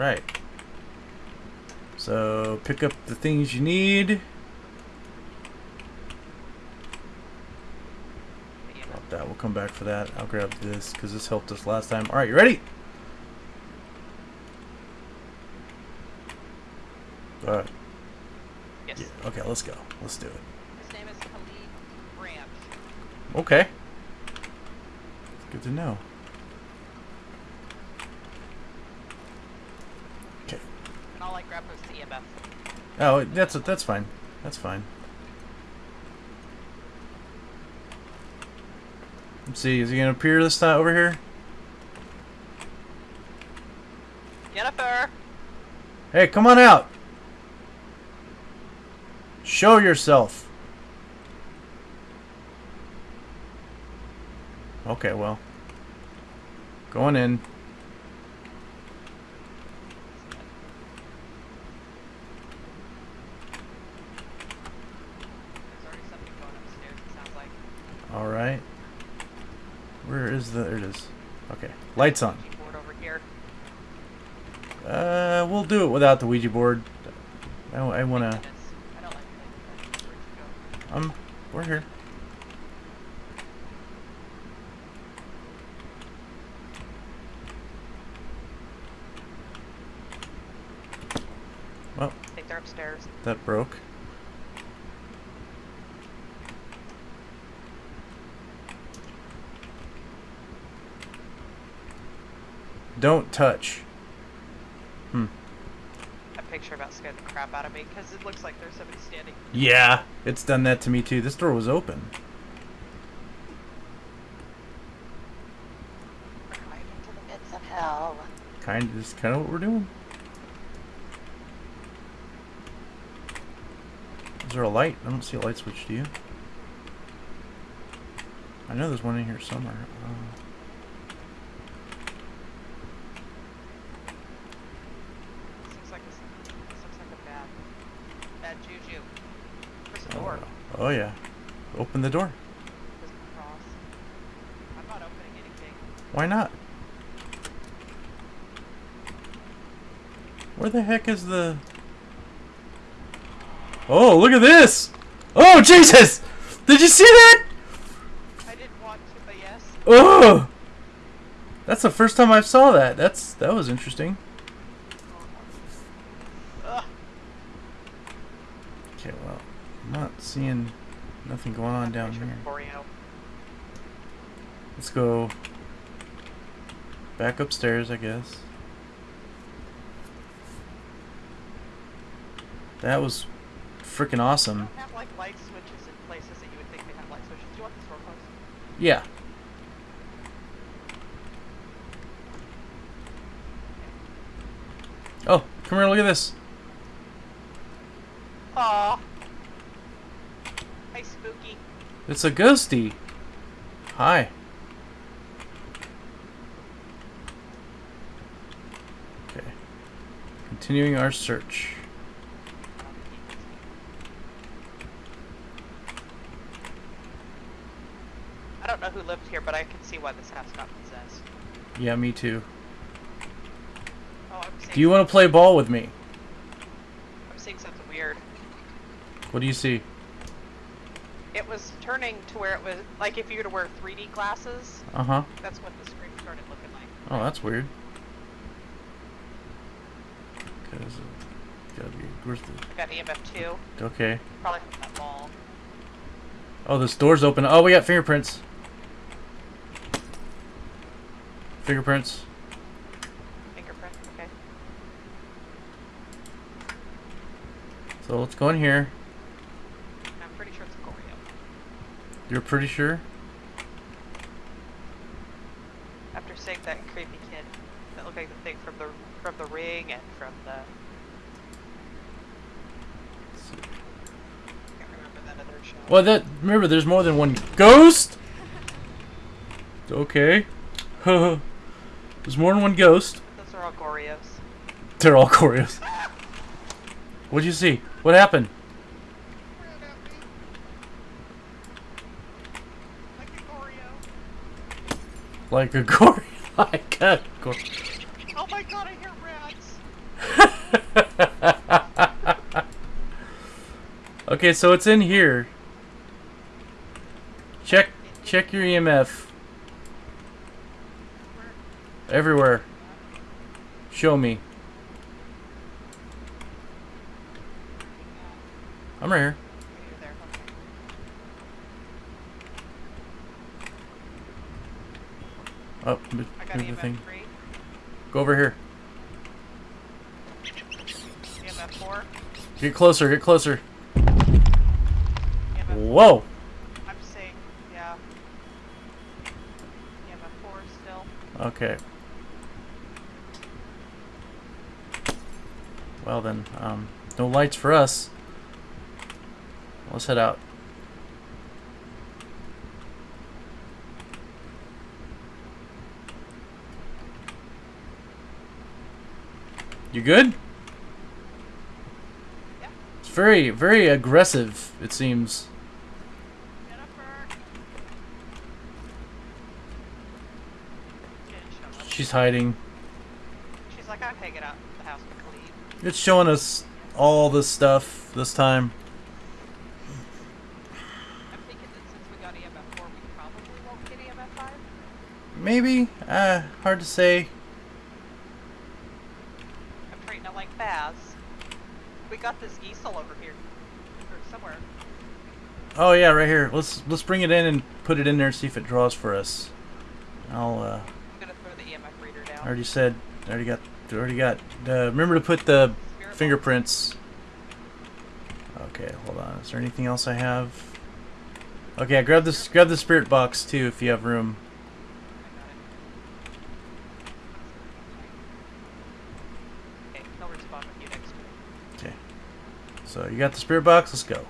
Alright. So, pick up the things you need. Drop that. We'll come back for that. I'll grab this because this helped us last time. Alright, you ready? Alright. Yes. Yeah, okay, let's go. Let's do it. His name is Khalid Branch. Okay. Good to know. Okay. And all I grabbed was the EMF. Oh, that's that's fine. That's fine. Let's see. Is he gonna appear this time over here? Jennifer! Hey, come on out. Show yourself. Okay, well. Going in. There's already something going upstairs, it sounds like. Alright. Where is the... There it is. Okay. Lights on. Keyboard over here. Uh, we'll do it without the Ouija board. I, I want to... I don't like playing with that. Where'd you go? Um, we're here. Well, I think they're upstairs. that broke. Don't touch. Hmm. That picture about scared the crap out of me because it looks like there's somebody standing. Yeah, it's done that to me too. This door was open. Right into the midst of hell. Kind of, just kind of what we're doing. Is there a light? I don't see a light switch. Do you? I know there's one in here somewhere. Uh, This looks like this, this looks like a bad, bad juju. There's a oh, door. Oh yeah. Open the door. There's a cross. I'm not. Why not? Where the heck is the... Oh, look at this! Oh, Jesus! Did you see that? I didn't want to, but yes. Oh! That's the first time I saw that. That's That was interesting. Ugh. Okay, well, I'm not seeing nothing going on down here. Let's go back upstairs, I guess. That was freaking awesome. have like light switches in places that you would think they have light switches. Do you want this door closed? Yeah. Oh, come here, look at this. Aw. Hi, spooky. It's a ghosty. Hi. Okay. Continuing our search. I don't know who lived here, but I can see why this house got possessed. Yeah, me too. Oh, Do you want to play ball with me? I'm seeing something weird. What do you see? It was turning to where it was like if you were to wear 3D glasses. Uh huh. That's what the screen started looking like. Oh, that's weird. Cause uh, gotta be where's the I got EMF 2, okay. probably from that ball. Oh, this door's open. Oh, we got fingerprints. Fingerprints. Fingerprint. Okay. So let's go in here. I'm pretty sure it's a Goryo. You're pretty sure? After seeing that creepy kid that looked like the thing from the from the ring and from the Let's can't remember that show. Well, that remember, there's more than one ghost. Okay. there's more than one ghost. Those are all Goryos. They're all choreos. What'd you see? What happened? Ran at me. Like a Goryo. Like a gory. Like a gory. Oh my god, I hear rats. okay, so it's in here. Check check your EMF everywhere. Show me. I'm right here. You're there. Okay. Oh, m- I move the thing. three, Go over here. Get closer. Get closer. Whoa. I'm saying, yeah. EMF four still. Okay. Well then, um, no lights for us. Let's head out. You good? Yeah. It's very, very aggressive, it seems. Jennifer. She didn't show up. She's hiding. She's like, I'm hanging out the house with. It's showing us all this stuff this time. I'm thinking that since we got EMF four, we probably won't get EMF five. Maybe. Uh, hard to say. I'm treating it like Baz. We got this easel over here, or somewhere. Oh yeah, right here. Let's let's bring it in and put it in there and see if it draws for us. I'll. Uh, I'm gonna throw the EMF reader down. I already said. I already got. Already got. Uh, remember to put the Spirit fingerprints. Okay, hold on. Is there anything else I have? Okay, I grab this. Grab the spirit box too if you have room. I got it. Okay, he'll respond with you next week. Okay. So you got the spirit box. Let's go.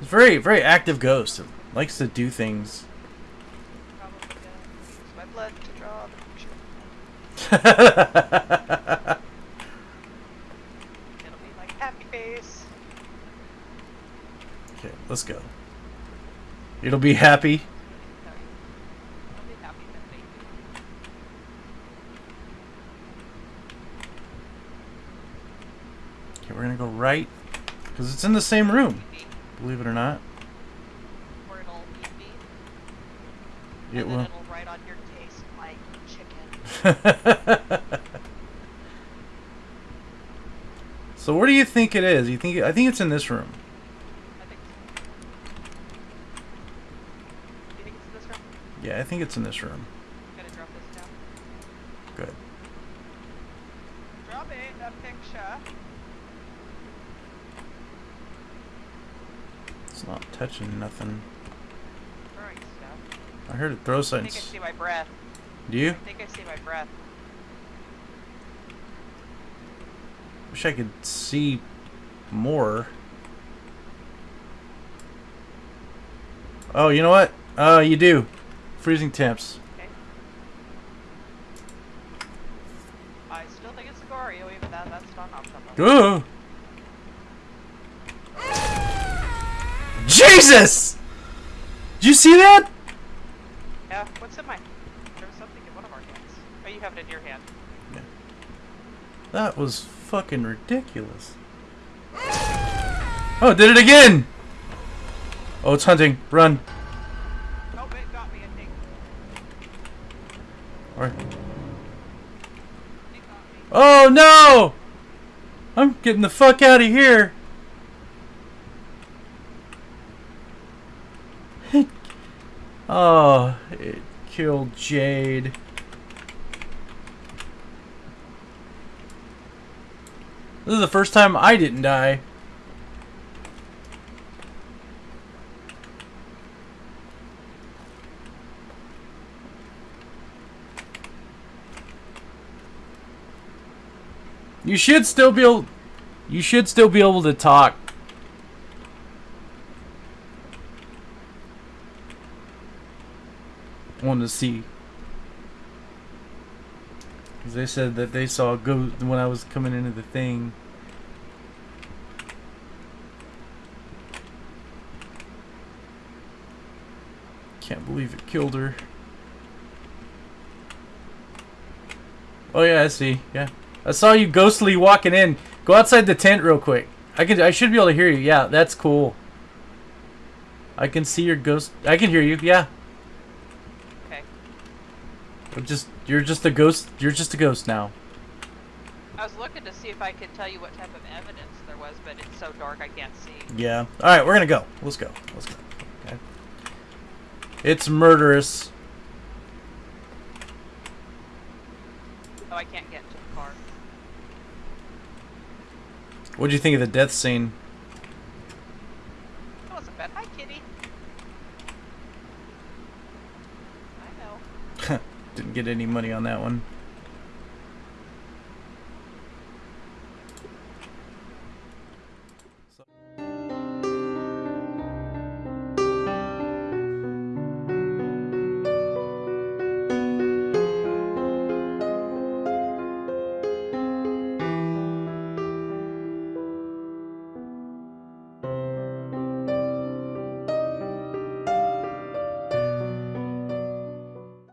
It's very very active ghost. It likes to do things. Probably gonna use my blood to draw the picture. It'll be like happy face. Okay, let's go. It'll be happy. No, it'll be happy that they Okay, we're gonna go right because it's in the same room. Believe it or not, it will. your taste like chicken. so where do you think it is? You think? I think it's in this room. Yeah, I think it's in this room. Good. Drop it, a picture. It's not touching nothing. I heard it throw I something. think I see my breath. Do you? I think I see my breath. Wish I could see more. Oh, you know what? Uh, you do. Freezing temps. Okay. I still think it's Sigorio, even though that's not optimal. Ooh. Jesus! Did you see that? Yeah, what's in my... There was something in one of our hands. Oh, you have it in your hand. Yeah. That was fucking ridiculous. Oh, did it again! Oh, it's hunting. Run. Oh, it got me, I think. Or- It got me. Oh no! I'm getting the fuck out of here. Oh, it killed Jade. This is the first time I didn't die. You should still be able. You should still be able to talk. to see. Cause they said that they saw a ghost when I was coming into the thing. Can't believe it killed her. Oh yeah, I see. Yeah, I saw you ghostly walking in. Go outside the tent real quick. I can. I should be able to hear you. Yeah, that's cool. I can see your ghost. I can hear you. Yeah, I'm just. You're just a ghost. You're just a ghost now. I was looking to see if I could tell you what type of evidence there was, but it's so dark I can't see. Yeah. All right, we're gonna go. Let's go. Let's go. Okay. It's murderous. Oh, I can't get to the car. What do you think of the death scene? That wasn't bad. Hi, kitty. I know. Get any money on that one.